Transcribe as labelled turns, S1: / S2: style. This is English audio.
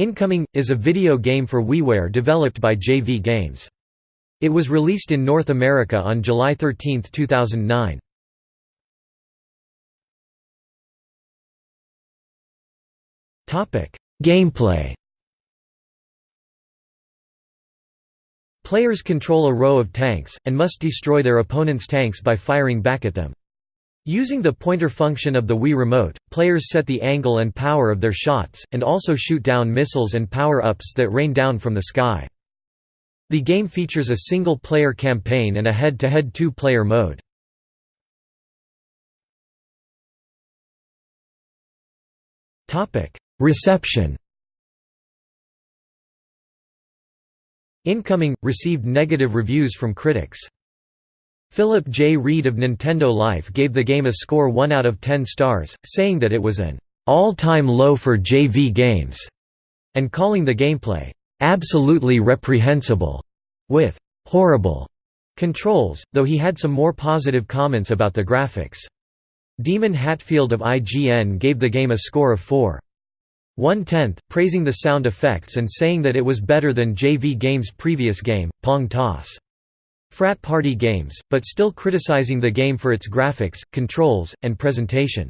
S1: Incoming is a video game for WiiWare developed by JV Games. It was released in North America on July 13, 2009. Topic: Gameplay. Players control a row of tanks and must destroy their opponent's tanks by firing back at them. Using the pointer function of the Wii Remote, players set the angle and power of their shots, and also shoot down missiles and power-ups that rain down from the sky. The game features a single-player campaign and a head-to-head two-player mode. Reception Incoming, received negative reviews from critics. Philip J. Reed of Nintendo Life gave the game a score 1 out of 10 stars, saying that it was an all-time low for JV games, and calling the gameplay absolutely reprehensible, with horrible controls, though he had some more positive comments about the graphics. Daemon Hatfield of IGN gave the game a score of 4. One tenth, praising the sound effects and saying that it was better than JV Games' previous game, Pong Toss frat party games, but still criticizing the game for its graphics, controls, and presentation.